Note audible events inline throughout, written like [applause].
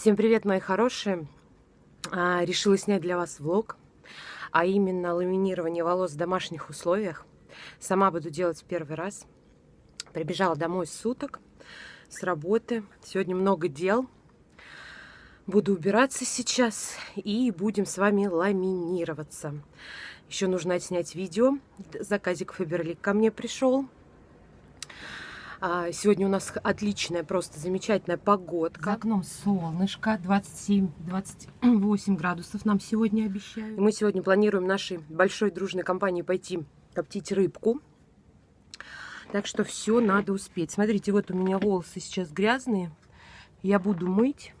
Всем привет, мои хорошие! А, решила снять для вас влог, а именно ламинирование волос в домашних условиях. Сама буду делать в первый раз. Прибежала домой суток, с работы. Сегодня много дел. Буду убираться сейчас и будем с вами ламинироваться. Еще нужно отснять видео. Заказик Фаберлик ко мне пришел. А, сегодня у нас отличная, просто замечательная погодка. За окном солнышко, 27-28 градусов нам сегодня обещают. И мы сегодня планируем нашей большой дружной компании пойти коптить рыбку. Так что все надо успеть. Смотрите, вот у меня волосы сейчас грязные. Я буду мыть.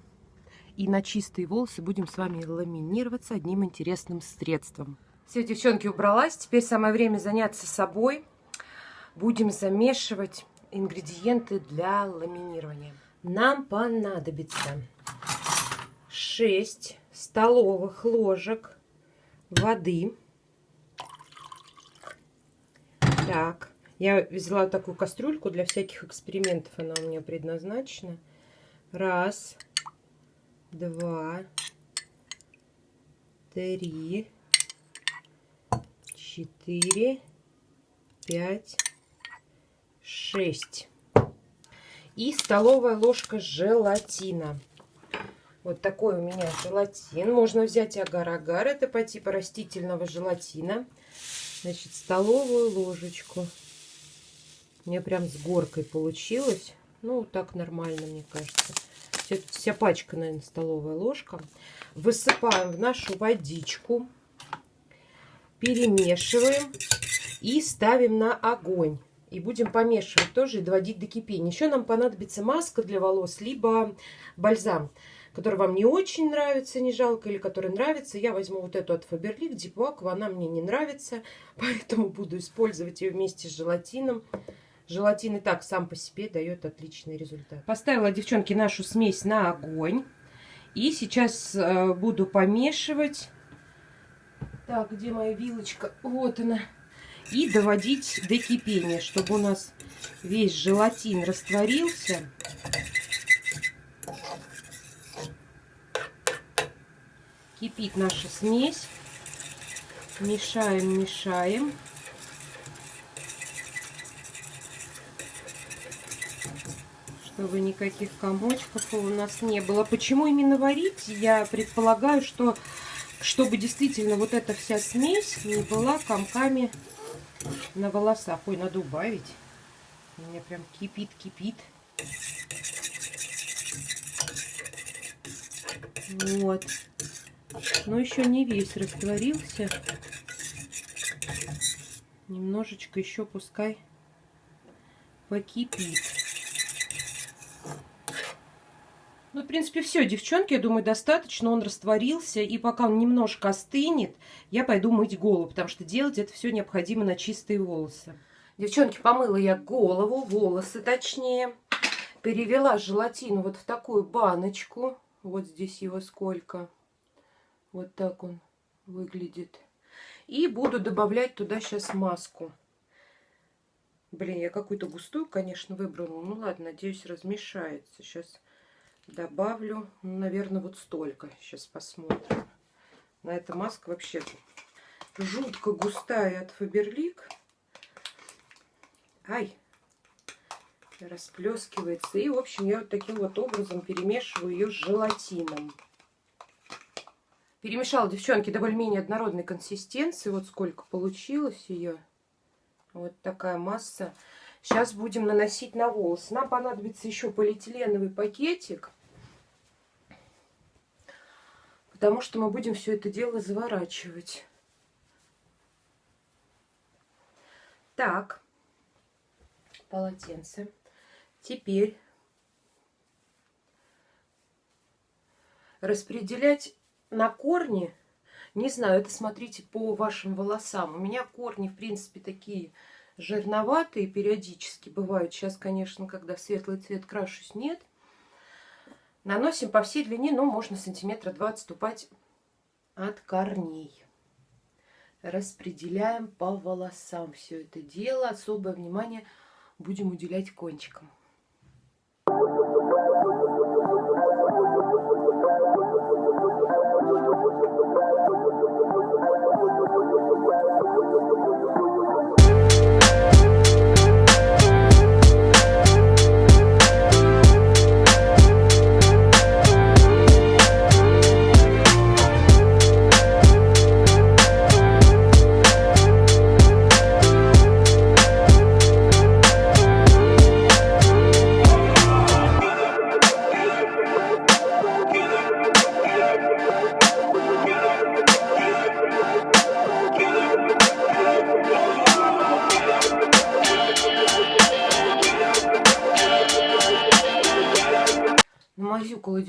И на чистые волосы будем с вами ламинироваться одним интересным средством. Все, девчонки, убралась. Теперь самое время заняться собой. Будем замешивать ингредиенты для ламинирования. Нам понадобится 6 столовых ложек воды. Так, я взяла такую кастрюльку для всяких экспериментов, она у меня предназначена. Раз, два, три, четыре, пять, 6. И столовая ложка желатина. Вот такой у меня желатин. Можно взять агар-агар. Это по типу растительного желатина. Значит, столовую ложечку. Мне прям с горкой получилось. Ну, так нормально, мне кажется. Вся, вся пачка, наверное, столовая ложка. Высыпаем в нашу водичку. Перемешиваем. И ставим на огонь. И будем помешивать тоже и доводить до кипения. Еще нам понадобится маска для волос, либо бальзам, который вам не очень нравится, не жалко, или который нравится. Я возьму вот эту от Faberlic, Deep Aqua, она мне не нравится, [laughs] поэтому буду использовать ее вместе с желатином. Желатин и так сам по себе дает отличный результат. Поставила, девчонки, нашу смесь на огонь. И сейчас э, буду помешивать. Так, где моя вилочка? Вот она и доводить до кипения, чтобы у нас весь желатин растворился. Кипит наша смесь. Мешаем, мешаем. Чтобы никаких комочков у нас не было. Почему именно варить? Я предполагаю, что чтобы действительно вот эта вся смесь не была комками на волосах. Ой, надо убавить. У меня прям кипит-кипит. Вот. Но еще не весь растворился. Немножечко еще пускай покипит. Ну, в принципе, все, девчонки, я думаю, достаточно. Он растворился. И пока он немножко остынет, я пойду мыть голову, потому что делать это все необходимо на чистые волосы. Девчонки, помыла я голову, волосы точнее. Перевела желатин вот в такую баночку. Вот здесь его сколько. Вот так он выглядит. И буду добавлять туда сейчас маску. Блин, я какую-то густую, конечно, выбрала. Ну ладно, надеюсь, размешается. Сейчас добавлю, ну, наверное, вот столько. Сейчас посмотрим. На эта маска вообще жутко густая от Фаберлик. Ай, расплескивается. И, в общем, я вот таким вот образом перемешиваю ее с желатином. Перемешала, девчонки, до более-менее однородной консистенции. Вот сколько получилось ее. Вот такая масса. Сейчас будем наносить на волосы. Нам понадобится еще полиэтиленовый пакетик. Потому что мы будем все это дело заворачивать. Так, полотенце. Теперь распределять на корни, не знаю, это смотрите по вашим волосам. У меня корни, в принципе, такие жирноватые периодически бывают. Сейчас, конечно, когда светлый цвет крашусь, нет. Наносим по всей длине, ну, можно сантиметра два отступать от корней. Распределяем по волосам все это дело. Особое внимание будем уделять кончикам.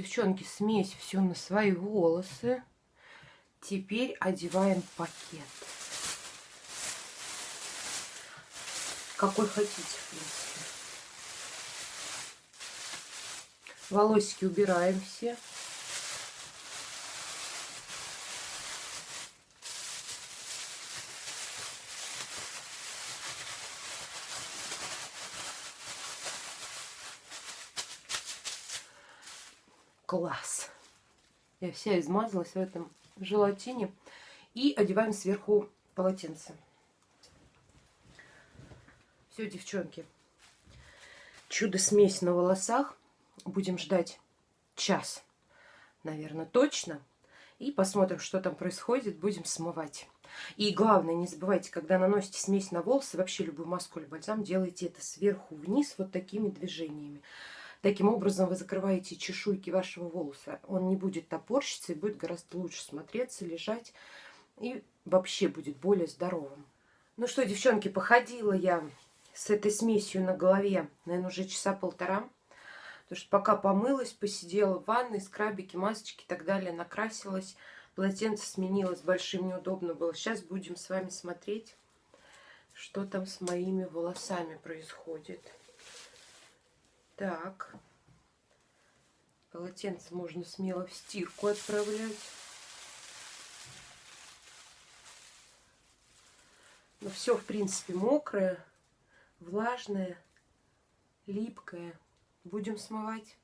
Девчонки, смесь все на свои волосы. Теперь одеваем пакет. Какой хотите, в принципе. Волосики убираем все. Класс. Я вся измазалась в этом желатине. И одеваем сверху полотенце. Все, девчонки. Чудо-смесь на волосах. Будем ждать час, наверное, точно. И посмотрим, что там происходит. Будем смывать. И главное, не забывайте, когда наносите смесь на волосы, вообще любую маску или бальзам, делайте это сверху вниз вот такими движениями. Таким образом вы закрываете чешуйки вашего волоса. Он не будет топорщиться и будет гораздо лучше смотреться, лежать. И вообще будет более здоровым. Ну что, девчонки, походила я с этой смесью на голове, наверное, уже часа полтора. Потому что пока помылась, посидела в ванной, скрабики, масочки и так далее, накрасилась. Полотенце сменилось, большим неудобно было. Сейчас будем с вами смотреть, что там с моими волосами происходит. Так. Полотенце можно смело в стирку отправлять. Но все, в принципе, мокрое, влажное, липкое. Будем смывать.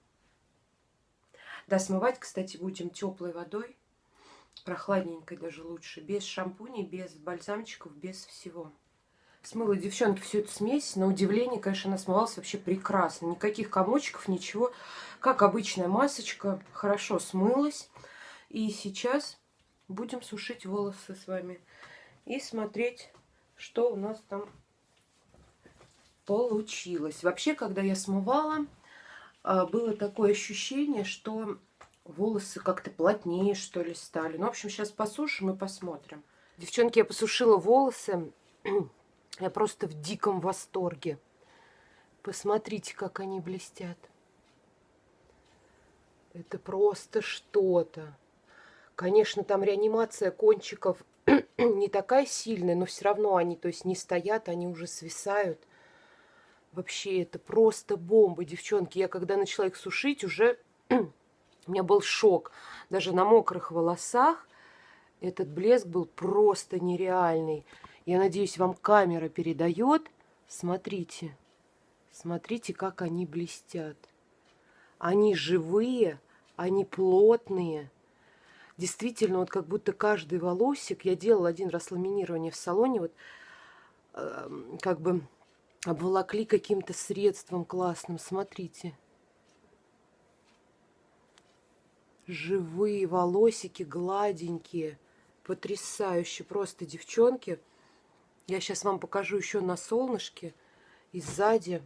Да, смывать, кстати, будем теплой водой. Прохладненькой даже лучше. Без шампуней, без бальзамчиков, без всего. Смыла, девчонки, всю эту смесь. На удивление, конечно, она смывалась вообще прекрасно. Никаких комочков, ничего. Как обычная масочка. Хорошо смылась. И сейчас будем сушить волосы с вами. И смотреть, что у нас там получилось. Вообще, когда я смывала, а, было такое ощущение, что волосы как-то плотнее, что ли, стали. Ну, в общем, сейчас посушим и посмотрим. Девчонки, я посушила волосы. Я просто в диком восторге. Посмотрите, как они блестят. Это просто что-то. Конечно, там реанимация кончиков [clears throat] не такая сильная, но все равно они, то есть, не стоят, они уже свисают. Вообще, это просто бомба, девчонки. Я когда начала их сушить, уже [clears throat] у меня был шок. Даже на мокрых волосах этот блеск был просто нереальный. Я надеюсь, вам камера передает. Смотрите. Смотрите, как они блестят. Они живые, они плотные. Действительно, вот как будто каждый волосик, я делала один раз ламинирование в салоне, вот э, как бы обволокли каким-то средством классным. Смотрите. Живые волосики, гладенькие. Потрясающе. Просто, девчонки. Я сейчас вам покажу еще на солнышке и сзади.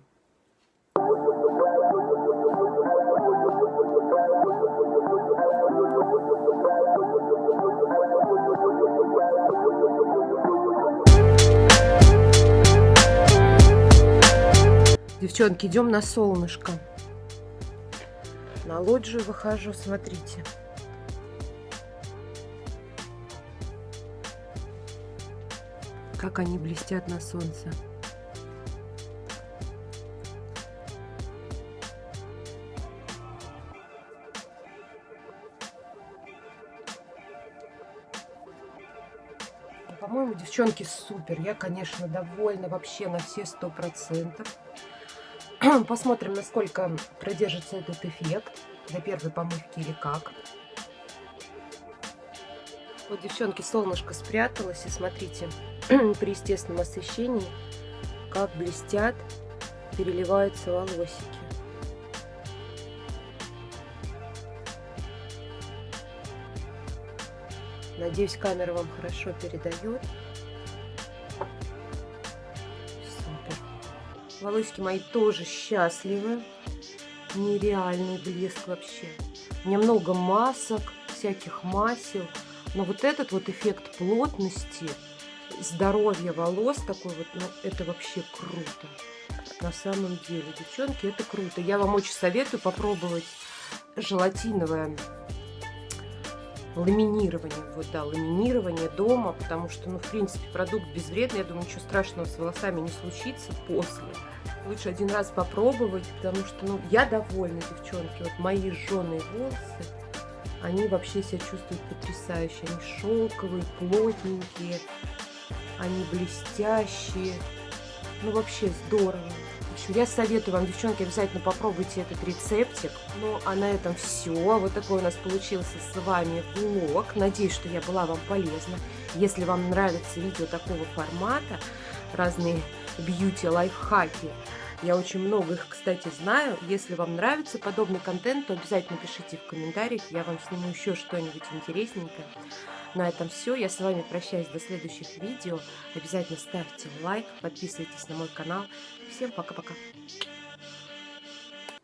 Девчонки, идем на солнышко. На лоджию выхожу, смотрите. Как они блестят на солнце. По-моему, девчонки, супер. Я, конечно, довольна вообще на все сто процентов. [clears throat] Посмотрим, насколько продержится этот эффект для первой помывки или как. Вот, девчонки, солнышко спряталось. И смотрите, [clears throat] при естественном освещении, как блестят, переливаются волосики. Надеюсь, камера вам хорошо передает. Супер. Волосики мои тоже счастливы. Нереальный блеск вообще. У меня много масок, всяких масел. Но вот этот вот эффект плотности, здоровья волос такой вот, ну, это вообще круто. На самом деле, девчонки, это круто. Я вам очень советую попробовать желатиновое ламинирование, вот, да, ламинирование дома, потому что, ну, в принципе, продукт безвредный, я думаю, ничего страшного с волосами не случится после. Лучше один раз попробовать, потому что, ну, я довольна, девчонки, вот мои жженые волосы, они вообще себя чувствуют потрясающе, они шелковые, плотненькие, они блестящие, ну, вообще здорово общем, я советую вам, девчонки, обязательно попробуйте этот рецептик. Ну, а на этом все. Вот такой у нас получился с вами влог. Надеюсь, что я была вам полезна. Если вам нравится видео такого формата, разные бьюти-лайфхаки, я очень много их, кстати, знаю. Если вам нравится подобный контент, то обязательно пишите в комментариях. Я вам сниму еще что-нибудь интересненькое. На этом все. Я с вами прощаюсь до следующих видео. Обязательно ставьте лайк, подписывайтесь на мой канал. Всем пока-пока.